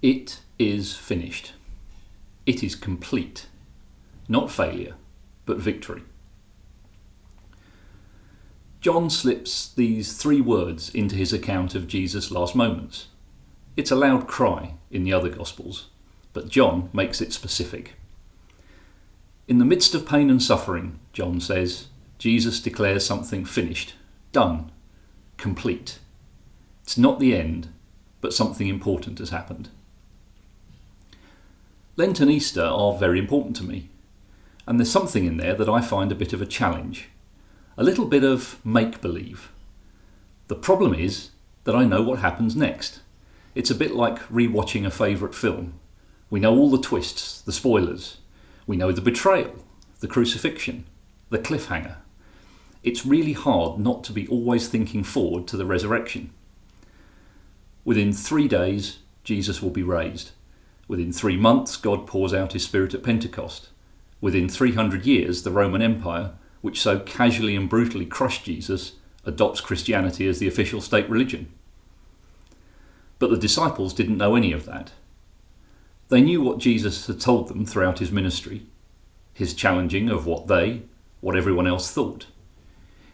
It is finished. It is complete. Not failure, but victory. John slips these three words into his account of Jesus' last moments. It's a loud cry in the other Gospels, but John makes it specific. In the midst of pain and suffering, John says, Jesus declares something finished, done, complete. It's not the end, but something important has happened. Lent and Easter are very important to me, and there's something in there that I find a bit of a challenge, a little bit of make believe. The problem is that I know what happens next. It's a bit like rewatching a favourite film. We know all the twists, the spoilers. We know the betrayal, the crucifixion, the cliffhanger. It's really hard not to be always thinking forward to the resurrection. Within three days, Jesus will be raised. Within three months, God pours out his Spirit at Pentecost. Within 300 years, the Roman Empire, which so casually and brutally crushed Jesus, adopts Christianity as the official state religion. But the disciples didn't know any of that. They knew what Jesus had told them throughout his ministry, his challenging of what they, what everyone else thought.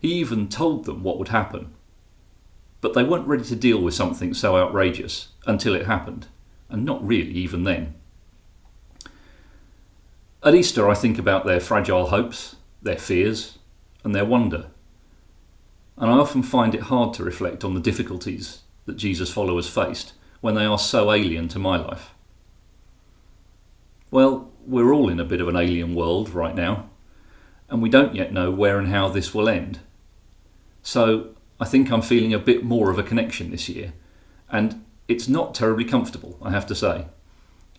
He even told them what would happen. But they weren't ready to deal with something so outrageous until it happened and not really even then. At Easter, I think about their fragile hopes, their fears, and their wonder. And I often find it hard to reflect on the difficulties that Jesus' followers faced when they are so alien to my life. Well, we're all in a bit of an alien world right now, and we don't yet know where and how this will end. So I think I'm feeling a bit more of a connection this year, and it's not terribly comfortable, I have to say.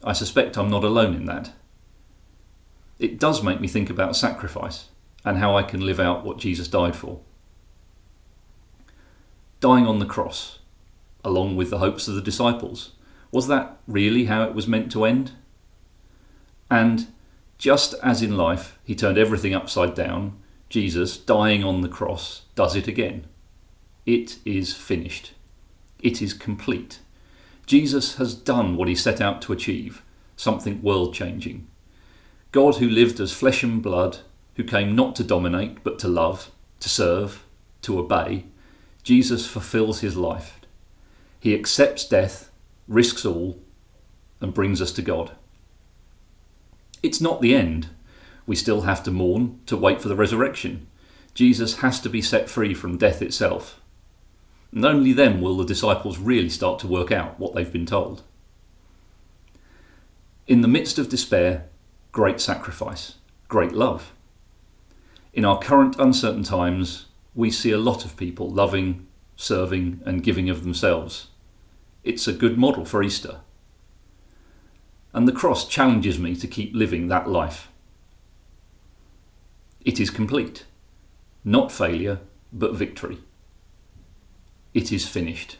I suspect I'm not alone in that. It does make me think about sacrifice and how I can live out what Jesus died for. Dying on the cross, along with the hopes of the disciples, was that really how it was meant to end? And just as in life he turned everything upside down, Jesus, dying on the cross, does it again. It is finished. It is complete. Jesus has done what he set out to achieve, something world changing. God, who lived as flesh and blood, who came not to dominate but to love, to serve, to obey, Jesus fulfills his life. He accepts death, risks all, and brings us to God. It's not the end. We still have to mourn, to wait for the resurrection. Jesus has to be set free from death itself. And only then will the disciples really start to work out what they've been told. In the midst of despair, great sacrifice, great love. In our current uncertain times, we see a lot of people loving, serving, and giving of themselves. It's a good model for Easter. And the cross challenges me to keep living that life. It is complete. Not failure, but victory. It is finished.